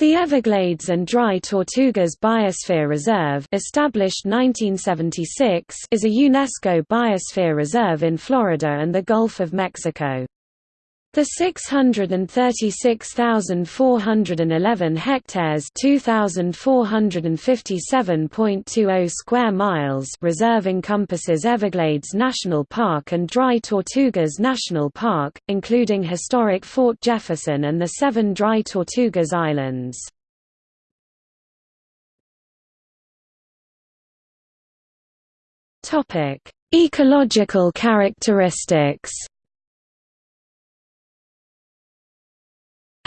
The Everglades and Dry Tortugas Biosphere Reserve established 1976 is a UNESCO biosphere reserve in Florida and the Gulf of Mexico. The 636,411 hectares (2,457.20 square miles) reserve encompasses Everglades National Park and Dry Tortugas National Park, including historic Fort Jefferson and the seven Dry Tortugas Islands. Ecological characteristics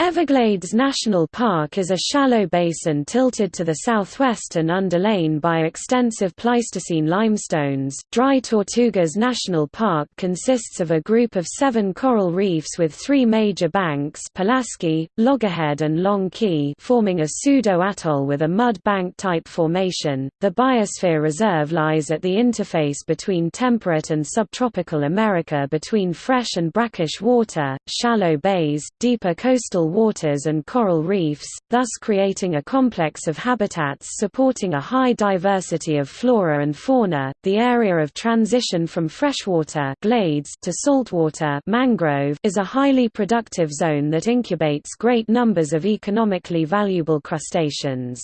Everglades National Park is a shallow basin tilted to the southwest and underlain by extensive Pleistocene limestones. Dry Tortugas National Park consists of a group of seven coral reefs with three major banks Pulaski, Loggerhead and Long Key forming a pseudo-atoll with a mud bank-type formation. The Biosphere Reserve lies at the interface between temperate and subtropical America between fresh and brackish water, shallow bays, deeper coastal waters and coral reefs, thus creating a complex of habitats supporting a high diversity of flora and fauna. The area of transition from freshwater glades to saltwater mangrove is a highly productive zone that incubates great numbers of economically valuable crustaceans.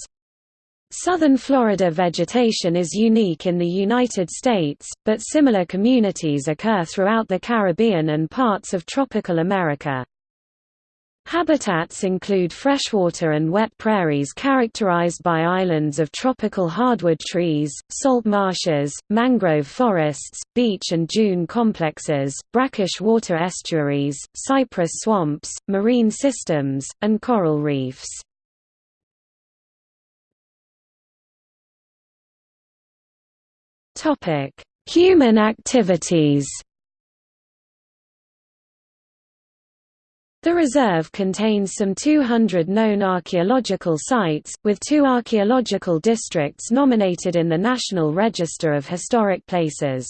Southern Florida vegetation is unique in the United States, but similar communities occur throughout the Caribbean and parts of tropical America. Habitats include freshwater and wet prairies characterized by islands of tropical hardwood trees, salt marshes, mangrove forests, beach and dune complexes, brackish water estuaries, cypress swamps, marine systems, and coral reefs. Human activities The reserve contains some 200 known archaeological sites, with two archaeological districts nominated in the National Register of Historic Places.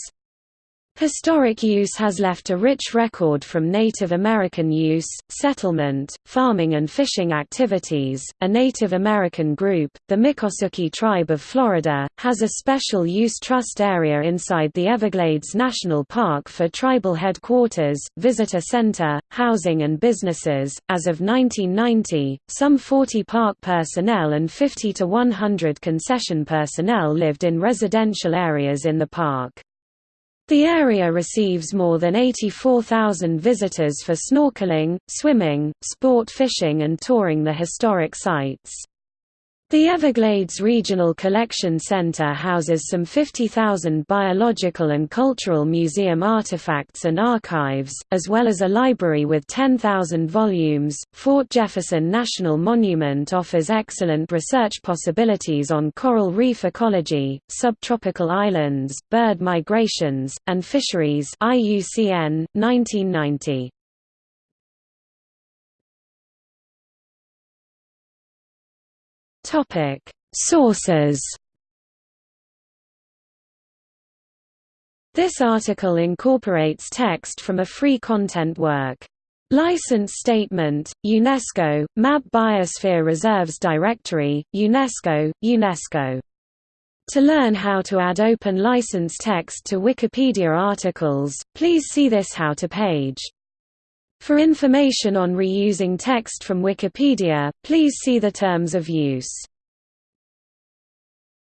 Historic use has left a rich record from Native American use, settlement, farming and fishing activities. A Native American group, the Miccosukee Tribe of Florida, has a special use trust area inside the Everglades National Park for tribal headquarters, visitor center, housing and businesses. As of 1990, some 40 park personnel and 50 to 100 concession personnel lived in residential areas in the park. The area receives more than 84,000 visitors for snorkeling, swimming, sport fishing and touring the historic sites. The Everglades Regional Collection Center houses some 50,000 biological and cultural museum artifacts and archives, as well as a library with 10,000 volumes. Fort Jefferson National Monument offers excellent research possibilities on coral reef ecology, subtropical islands, bird migrations, and fisheries. IUCN 1990. Topic: Sources. This article incorporates text from a free content work. License Statement, UNESCO, MAB Biosphere Reserves Directory, UNESCO, UNESCO. To learn how to add open license text to Wikipedia articles, please see this How to page. For information on reusing text from Wikipedia, please see the terms of use.